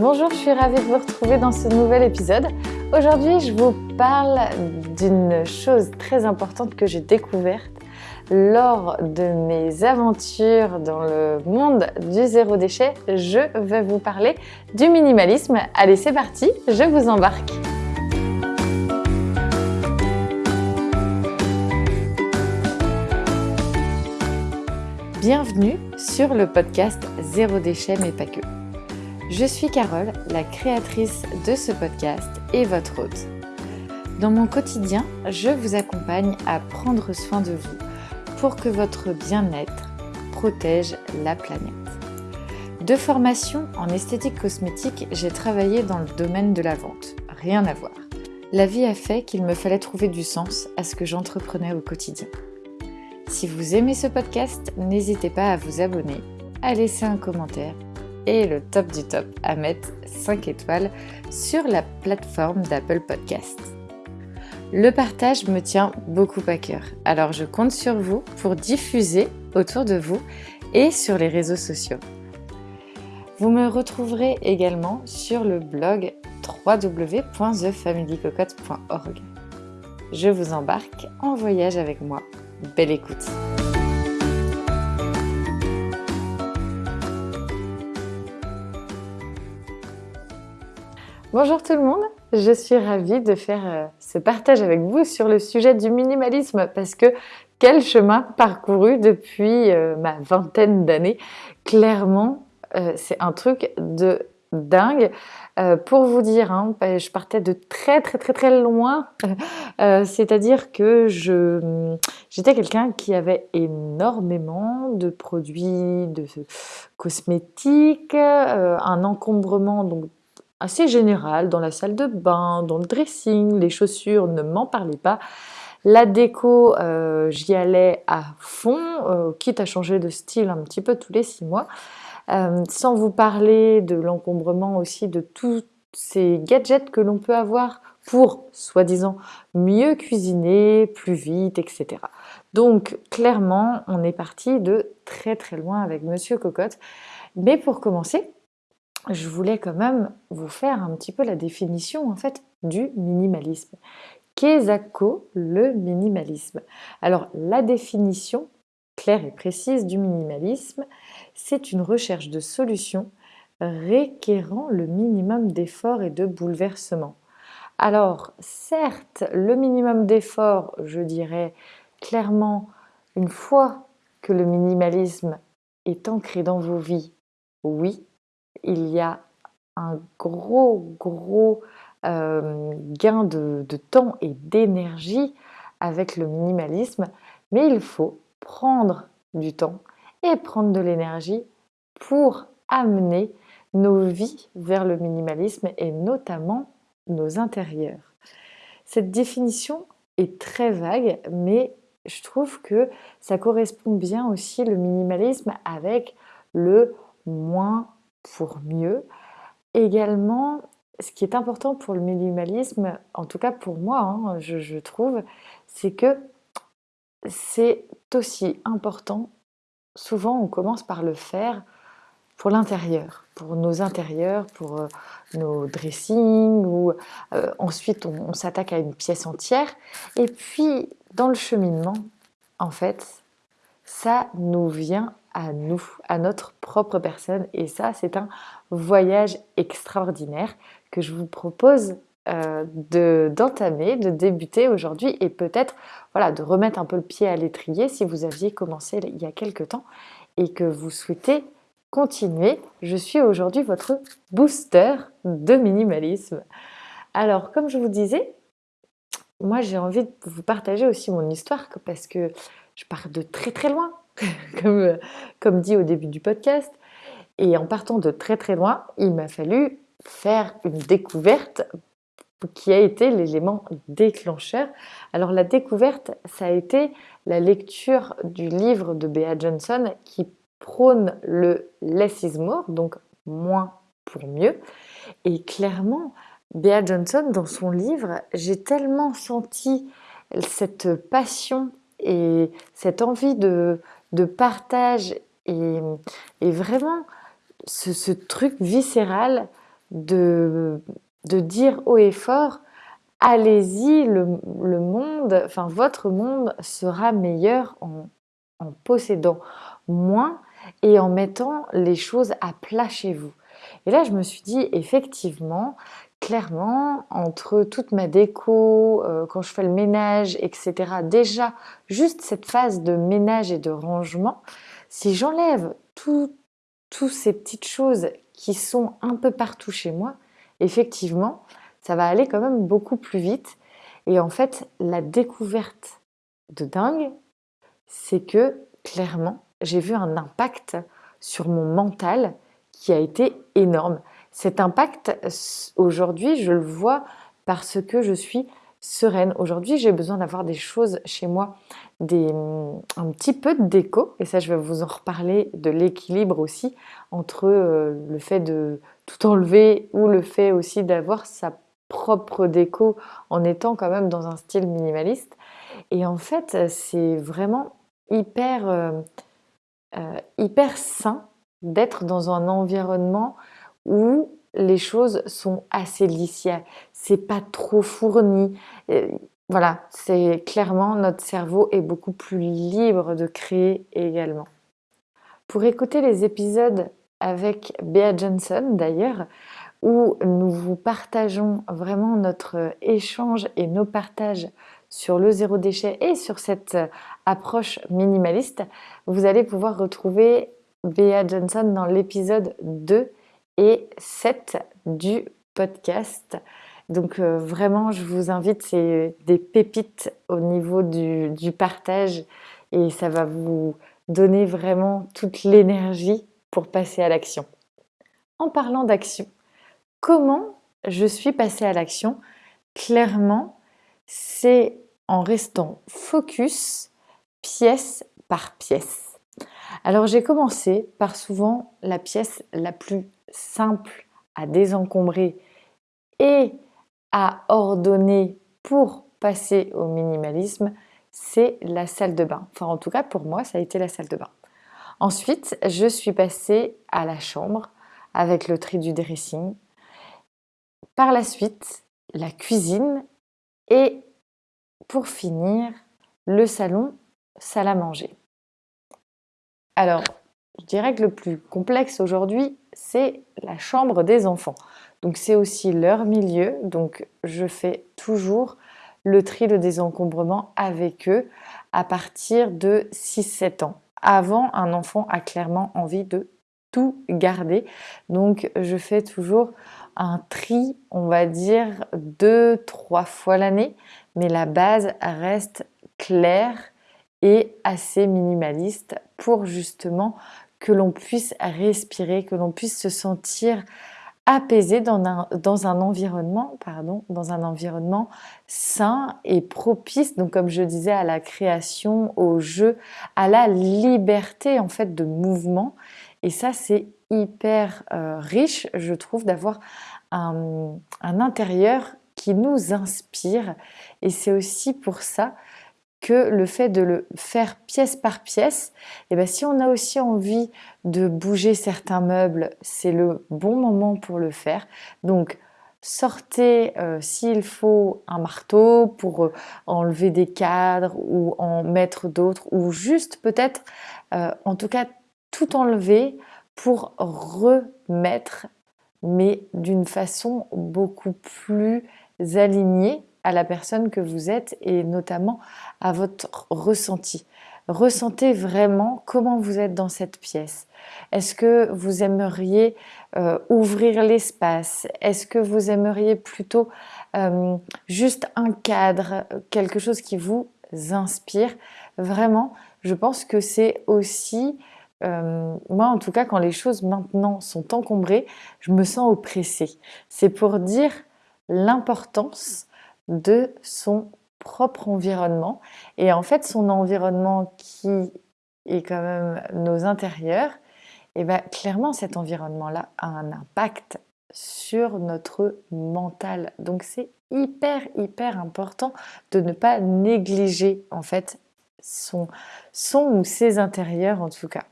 Bonjour, je suis ravie de vous retrouver dans ce nouvel épisode. Aujourd'hui, je vous parle d'une chose très importante que j'ai découverte lors de mes aventures dans le monde du zéro déchet. Je vais vous parler du minimalisme. Allez, c'est parti, je vous embarque. Bienvenue sur le podcast Zéro déchet mais pas que. Je suis Carole, la créatrice de ce podcast et votre hôte. Dans mon quotidien, je vous accompagne à prendre soin de vous pour que votre bien-être protège la planète. De formation en esthétique cosmétique, j'ai travaillé dans le domaine de la vente. Rien à voir. La vie a fait qu'il me fallait trouver du sens à ce que j'entreprenais au quotidien. Si vous aimez ce podcast, n'hésitez pas à vous abonner, à laisser un commentaire et le top du top à mettre 5 étoiles sur la plateforme d'Apple Podcast. Le partage me tient beaucoup à cœur, alors je compte sur vous pour diffuser autour de vous et sur les réseaux sociaux. Vous me retrouverez également sur le blog www.thefamilycocotte.org. Je vous embarque en voyage avec moi. Belle écoute! Bonjour tout le monde, je suis ravie de faire euh, ce partage avec vous sur le sujet du minimalisme parce que quel chemin parcouru depuis euh, ma vingtaine d'années. Clairement, euh, c'est un truc de dingue. pour vous dire, hein, bah, je partais de très très très très loin, c'est-à-dire que je j'étais quelqu'un qui avait énormément de produits, de cosmétiques, un encombrement donc assez général dans la salle de bain, dans le dressing, les chaussures, ne m'en parlez pas. La déco, euh, j'y allais à fond, euh, quitte à changer de style un petit peu tous les six mois. Euh, sans vous parler de l'encombrement aussi de tous ces gadgets que l'on peut avoir pour, soi-disant, mieux cuisiner, plus vite, etc. Donc, clairement, on est parti de très très loin avec Monsieur Cocotte. Mais pour commencer, je voulais quand même vous faire un petit peu la définition en fait du minimalisme. Qu'est-ce le minimalisme Alors la définition claire et précise du minimalisme, c'est une recherche de solutions requérant le minimum d'efforts et de bouleversements. Alors certes, le minimum d'efforts, je dirais clairement, une fois que le minimalisme est ancré dans vos vies, oui, il y a un gros, gros euh, gain de, temps et d'énergie avec le minimalisme, mais il faut prendre du temps et prendre de l'énergie pour amener nos vies vers le minimalisme et notamment nos intérieurs. Cette définition est très vague, mais je trouve que ça correspond bien aussi le minimalisme avec le moins pour mieux. Également, ce qui est important pour le minimalisme, en tout cas pour moi, hein, je, trouve, c'est que c'est aussi important. Souvent, on commence par le faire pour l'intérieur, pour nos intérieurs, pour euh, nos dressings, ou euh, ensuite on s'attaque à une pièce entière. Et puis, dans le cheminement, en fait, ça nous vient à nous, à notre propre personne. Et ça, c'est un voyage extraordinaire que je vous propose euh, d'entamer, de, débuter aujourd'hui et peut-être voilà, de remettre un peu le pied à l'étrier si vous aviez commencé il y a quelque temps et que vous souhaitez continuer. Je suis aujourd'hui votre booster de minimalisme. Alors, comme je vous disais, moi j'ai envie de vous partager aussi mon histoire parce que je pars de très très loin. comme, comme dit au début du podcast. Et en partant de très très loin, il m'a fallu faire une découverte qui a été l'élément déclencheur. Alors la découverte, ça a été la lecture du livre de Bea Johnson qui prône le less is more, donc moins pour mieux. Et clairement, Bea Johnson, dans son livre, j'ai tellement senti cette passion et cette envie de, de partage et, vraiment ce, truc viscéral de, dire haut et fort, allez-y, le, monde, votre monde sera meilleur en, en possédant moins et en mettant les choses à plat chez vous. Et là, je me suis dit, effectivement, clairement, entre toute ma déco, euh, quand je fais le ménage, etc., déjà, juste cette phase de ménage et de rangement, si j'enlève toutes ces petites choses qui sont un peu partout chez moi, effectivement, ça va aller quand même beaucoup plus vite. Et en fait, la découverte de dingue, c'est que clairement, j'ai vu un impact sur mon mental qui a été énorme. Cet impact, aujourd'hui, je le vois parce que je suis sereine. Aujourd'hui, j'ai besoin d'avoir des choses chez moi, des, un petit peu de déco, et ça, je vais vous en reparler, de l'équilibre aussi entre euh, le fait de tout enlever ou le fait aussi d'avoir sa propre déco en étant quand même dans un style minimaliste. Et en fait, c'est vraiment hyper, euh, euh, hyper sain d'être dans un environnement où les choses sont assez lisières, c'est pas trop fourni. Voilà, c'est clairement notre cerveau est beaucoup plus libre de créer également. Pour écouter les épisodes avec Bea Johnson d'ailleurs, où nous vous partageons vraiment notre échange et nos partages sur le zéro déchet et sur cette approche minimaliste, vous allez pouvoir retrouver Bea Johnson dans l'épisode 2 et 7 du podcast. Donc euh, vraiment, je vous invite, c'est des pépites au niveau du, du, partage et ça va vous donner vraiment toute l'énergie pour passer à l'action. En parlant d'action, comment je suis passée à l'action? Clairement, c'est en restant focus pièce par pièce. Alors j'ai commencé par souvent la pièce la plus simple à désencombrer et à ordonner pour passer au minimalisme, c'est la salle de bain. Enfin en tout cas pour moi ça a été la salle de bain. Ensuite je suis passée à la chambre avec le tri du dressing. Par la suite la cuisine et pour finir le salon, salle à manger. Alors, je dirais que le plus complexe aujourd'hui, c'est la chambre des enfants. Donc c'est aussi leur milieu, donc je fais toujours le tri, de désencombrement avec eux à partir de 6-7 ans. Avant, un enfant a clairement envie de tout garder, donc je fais toujours un tri, on va dire, deux, trois fois l'année, mais la base reste claire et assez minimaliste pour justement que l'on puisse respirer, que l'on puisse se sentir apaisé dans un, dans un environnement, pardon, dans un environnement sain et propice, donc comme je disais, à la création, au jeu, à la liberté en fait de mouvement. Et ça, c'est hyper euh, riche, je trouve, d'avoir un, un intérieur qui nous inspire. Et c'est aussi pour ça que le fait de le faire pièce par pièce, et eh bien si on a aussi envie de bouger certains meubles, c'est le bon moment pour le faire. Donc sortez euh, s'il faut un marteau pour euh, enlever des cadres ou en mettre d'autres ou juste peut-être euh, en tout cas tout enlever pour remettre mais d'une façon beaucoup plus alignée à la personne que vous êtes et notamment à votre ressenti. Ressentez vraiment comment vous êtes dans cette pièce. Est-ce que vous aimeriez euh, ouvrir l'espace? Est-ce que vous aimeriez plutôt euh, juste un cadre, quelque chose qui vous inspire? Vraiment, je pense que c'est aussi, euh, moi en tout cas, quand les choses maintenant sont encombrées, je me sens oppressée. C'est pour dire l'importance de son propre environnement. Et en fait, son environnement qui est quand même nos intérieurs, et eh bien clairement cet environnement-là a un impact sur notre mental. Donc c'est hyper hyper important de ne pas négliger en fait son, son ou ses intérieurs en tout cas.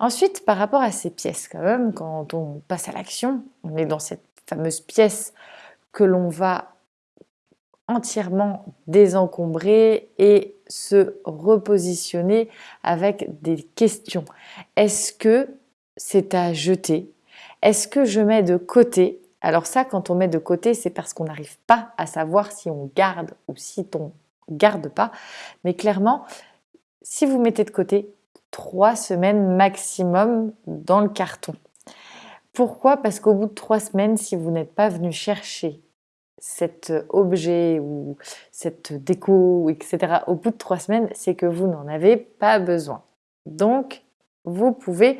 Ensuite, par rapport à ces pièces, quand même, quand on passe à l'action, on est dans cette fameuse pièce que l'on va entièrement désencombrer et se repositionner avec des questions. Est-ce que c'est à jeter? Est-ce que je mets de côté? Alors ça, quand on met de côté, c'est parce qu'on n'arrive pas à savoir si on garde ou si on garde pas. Mais clairement, si vous mettez de côté, trois semaines maximum dans le carton. Pourquoi? Parce qu'au bout de trois semaines, si vous n'êtes pas venu chercher cet objet ou cette déco, etc., au bout de trois semaines, c'est que vous n'en avez pas besoin. Donc, vous pouvez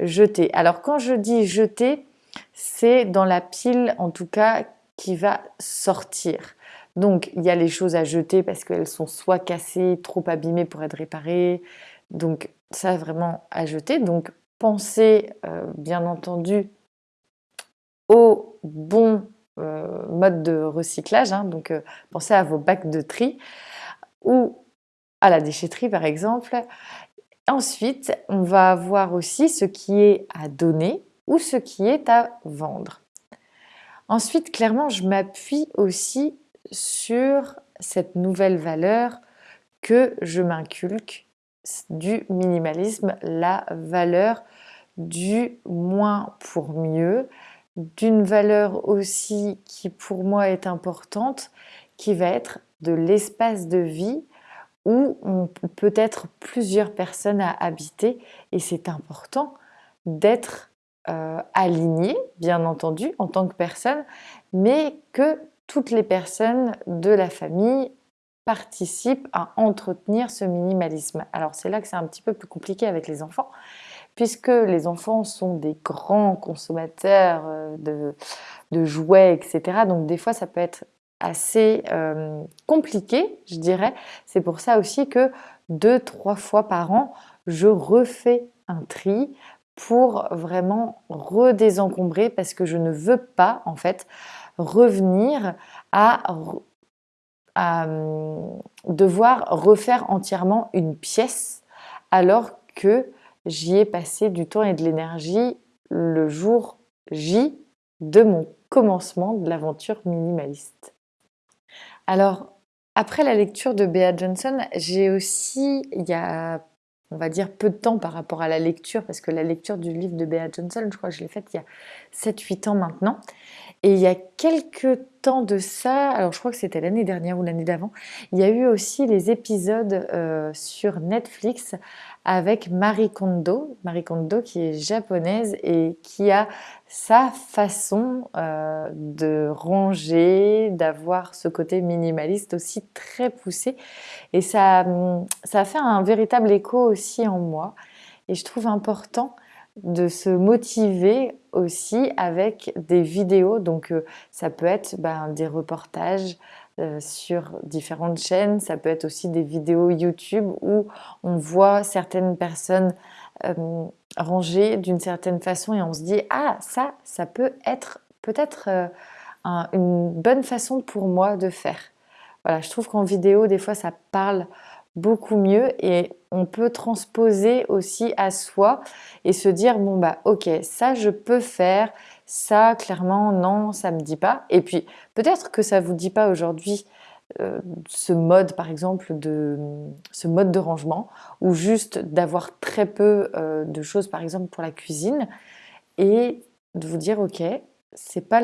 jeter. Alors, quand je dis jeter, c'est dans la pile, en tout cas, qui va sortir. Donc, il y a les choses à jeter parce qu'elles sont soit cassées, trop abîmées pour être réparées. Donc, ça, vraiment à jeter. Donc, pensez, euh, bien entendu, au bon euh, mode de recyclage. Hein. donc, euh, pensez à vos bacs de tri ou à la déchetterie, par exemple. Ensuite, on va avoir aussi ce qui est à donner ou ce qui est à vendre. Ensuite, clairement, je m'appuie aussi sur cette nouvelle valeur que je m'inculque du minimalisme, la valeur du moins pour mieux, d'une valeur aussi qui pour moi est importante, qui va être de l'espace de vie où on peut être plusieurs personnes à habiter et c'est important d'être euh, aligné, bien entendu, en tant que personne, mais que toutes les personnes de la famille participent à entretenir ce minimalisme. Alors c'est là que c'est un petit peu plus compliqué avec les enfants, puisque les enfants sont des grands consommateurs euh, de, jouets, etc. Donc des fois ça peut être assez euh, compliqué, je dirais. C'est pour ça aussi que deux, trois fois par an, je refais un tri pour vraiment redésencombrer parce que je ne veux pas en fait revenir à, hum, devoir refaire entièrement une pièce alors que j'y ai passé du temps et de l'énergie le jour J de mon commencement de l'aventure minimaliste. Alors, après la lecture de Bea Johnson, j'ai aussi, il y a on va dire peu de temps par rapport à la lecture, parce que la lecture du livre de Bea Johnson, je crois que je l'ai faite il y a 7-8 ans maintenant. Et il y a quelques temps de ça, alors je crois que c'était l'année dernière ou l'année d'avant, il y a eu aussi les épisodes euh, sur Netflix avec Marie Kondo, Marie Kondo qui est japonaise et qui a sa façon euh, de ranger, d'avoir ce côté minimaliste aussi très poussé. Et ça, ça a fait un véritable écho aussi en moi. Et je trouve important de se motiver aussi avec des vidéos. Donc euh, ça peut être ben, des reportages euh, sur différentes chaînes, ça peut être aussi des vidéos YouTube où on voit certaines personnes euh, ranger d'une certaine façon et on se dit ah ça, ça peut être peut-être une bonne façon pour moi de faire. Voilà, je trouve qu'en vidéo des fois ça parle beaucoup mieux et on peut transposer aussi à soi et se dire bon bah ok ça je peux faire ça clairement non ça me dit pas. Et puis peut-être que ça vous dit pas aujourd'hui euh, ce mode par exemple de ce mode de rangement ou juste d'avoir très peu euh, de choses par exemple pour la cuisine et de vous dire ok c'est pas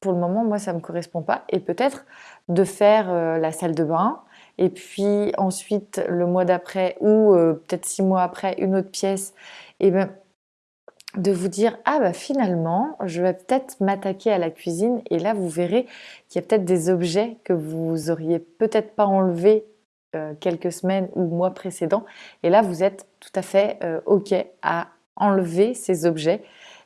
pour le moment moi ça me correspond pas et peut-être de faire euh, la salle de bain et puis ensuite le mois d'après ou peut-être six mois après une autre pièce, et bien de vous dire ah bah finalement je vais peut-être m'attaquer à la cuisine et là vous verrez qu'il y a peut-être des objets que vous auriez peut-être pas enlevés euh, quelques semaines ou mois précédents et là vous êtes tout à fait euh, ok à enlever ces objets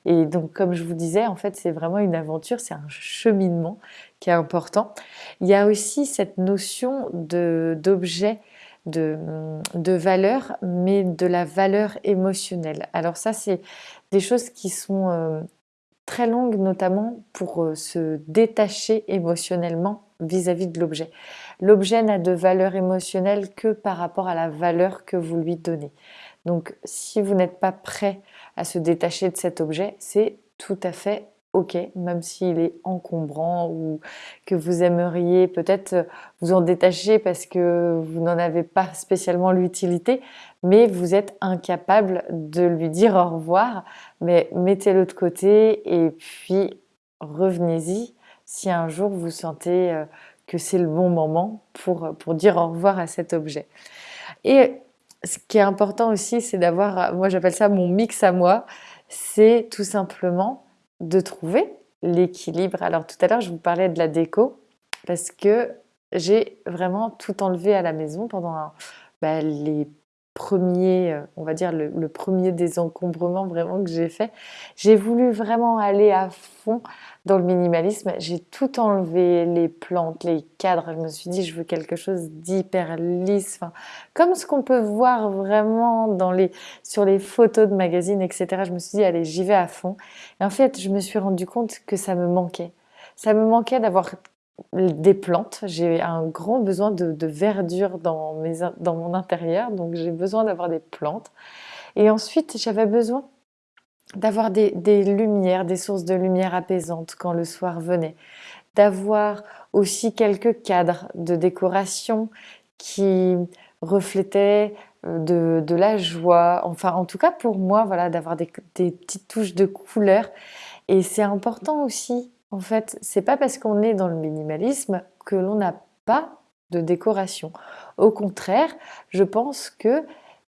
et donc, comme je vous disais, en fait, c'est vraiment une aventure, c'est un cheminement qui est important. Il y a aussi cette notion d'objet, de, de, valeur, mais de la valeur émotionnelle. Alors ça, c'est des choses qui sont euh, très longues, notamment pour euh, se détacher émotionnellement vis-à-vis -vis de l'objet. L'objet n'a de valeur émotionnelle que par rapport à la valeur que vous lui donnez. Donc si vous n'êtes pas prêt à se détacher de cet objet, c'est tout à fait ok, même s'il est encombrant ou que vous aimeriez peut-être vous en détacher parce que vous n'en avez pas spécialement l'utilité, mais vous êtes incapable de lui dire au revoir, mais mettez-le de côté et puis revenez-y si un jour vous sentez euh, que c'est le bon moment pour, pour dire au revoir à cet objet. Et ce qui est important aussi, c'est d'avoir, moi j'appelle ça mon mix à moi, c'est tout simplement de trouver l'équilibre. Alors tout à l'heure, je vous parlais de la déco parce que j'ai vraiment tout enlevé à la maison pendant bah, les premier, euh, on va dire le, premier désencombrement vraiment que j'ai fait. J'ai voulu vraiment aller à fond dans le minimalisme. J'ai tout enlevé, les plantes, les cadres. Je me suis dit, je veux quelque chose d'hyper lisse, comme ce qu'on peut voir vraiment sur les photos de magazines, etc. Je me suis dit, allez, j'y vais à fond. Et en fait, je me suis rendu compte que ça me manquait. Ça me manquait d'avoir des plantes. J'ai un grand besoin de, verdure dans, dans mon intérieur, donc j'ai besoin d'avoir des plantes. Et ensuite, j'avais besoin d'avoir des, lumières, des sources de lumière apaisantes quand le soir venait, d'avoir aussi quelques cadres de décoration qui reflétaient euh, de, la joie, enfin en tout cas pour moi, voilà, d'avoir des, des petites touches de couleur. Et c'est important aussi en fait, c'est pas parce qu'on est dans le minimalisme que l'on n'a pas de décoration. Au contraire, je pense que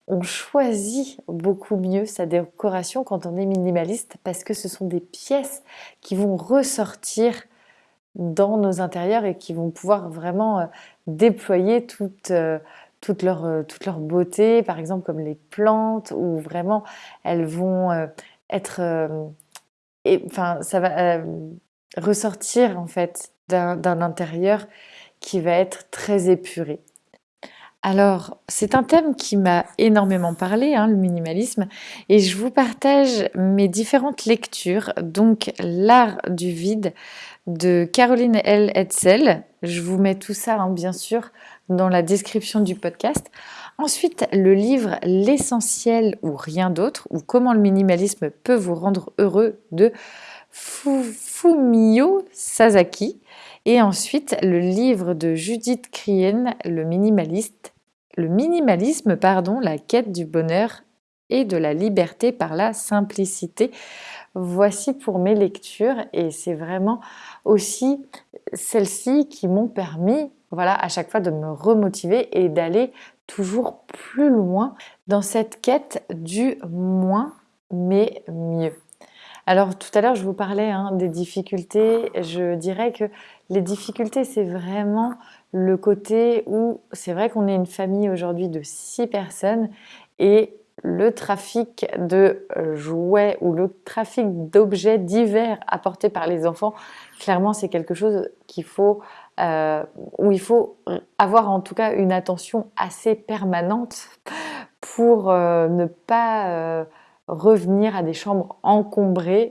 on choisit beaucoup mieux sa décoration quand on est minimaliste parce que ce sont des pièces qui vont ressortir dans nos intérieurs et qui vont pouvoir vraiment euh, déployer toute, euh, leur, euh, toute leur beauté, par exemple comme les plantes, où vraiment elles vont être... enfin, ça va ressortir en fait d'un intérieur qui va être très épuré. Alors, c'est un thème qui m'a énormément parlé, hein, le minimalisme, et je vous partage mes différentes lectures. Donc, L'art du vide de Caroline L. Hetzel. Je vous mets tout ça, hein, bien sûr, dans la description du podcast. Ensuite, le livre L'essentiel ou rien d'autre, ou comment le minimalisme peut vous rendre heureux de Fumio Sasaki. Et ensuite, le livre de Judith Krien, Le minimaliste, le minimalisme, pardon, la quête du bonheur et de la liberté par la simplicité. Voici pour mes lectures et c'est vraiment aussi celles-ci qui m'ont permis, voilà, à chaque fois de me remotiver et d'aller toujours plus loin dans cette quête du moins mais mieux. Alors tout à l'heure, je vous parlais hein, des difficultés. Je dirais que les difficultés, c'est vraiment le côté où c'est vrai qu'on est une famille aujourd'hui de six personnes et le trafic de jouets ou le trafic d'objets divers apportés par les enfants, clairement, c'est quelque chose qu'il faut, euh, où il faut avoir en tout cas une attention assez permanente pour euh, ne pas euh, revenir à des chambres encombrées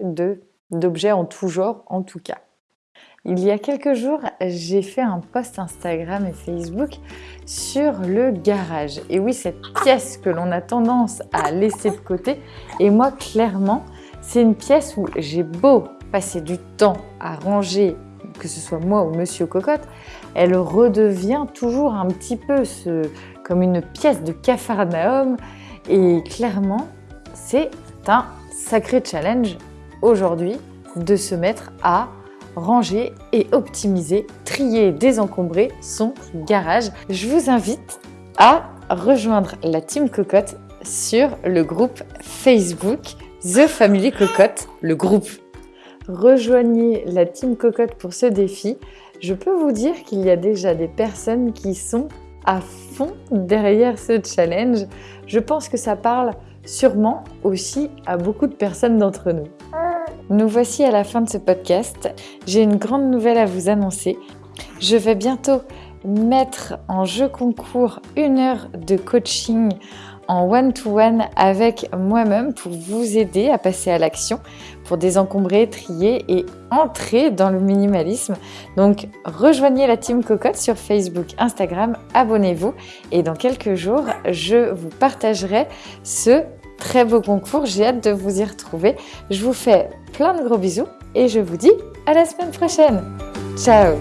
d'objets en tout genre en tout cas. Il y a quelques jours, j'ai fait un post Instagram et Facebook sur le garage. Et oui, cette pièce que l'on a tendance à laisser de côté. Et moi, clairement, c'est une pièce où j'ai beau passer du temps à ranger, que ce soit moi ou Monsieur Cocotte, elle redevient toujours un petit peu comme une pièce de capharnaüm. Et clairement, c'est un sacré challenge aujourd'hui de se mettre à ranger et optimiser, trier et désencombrer son garage. Je vous invite à rejoindre la Team Cocotte sur le groupe Facebook The Family Cocotte, le groupe. Rejoignez la Team Cocotte pour ce défi. Je peux vous dire qu'il y a déjà des personnes qui sont à fond derrière ce challenge. Je pense que ça parle sûrement aussi à beaucoup de personnes d'entre nous. Nous voici à la fin de ce podcast. J'ai une grande nouvelle à vous annoncer. Je vais bientôt mettre en jeu concours une heure de coaching en one-to-one avec moi-même pour vous aider à passer à l'action, pour désencombrer, trier et entrer dans le minimalisme. Donc rejoignez la team Cocotte sur Facebook, Instagram, abonnez-vous et dans quelques jours, je vous partagerai ce très beau concours. J'ai hâte de vous y retrouver. Je vous fais plein de gros bisous et je vous dis à la semaine prochaine. Ciao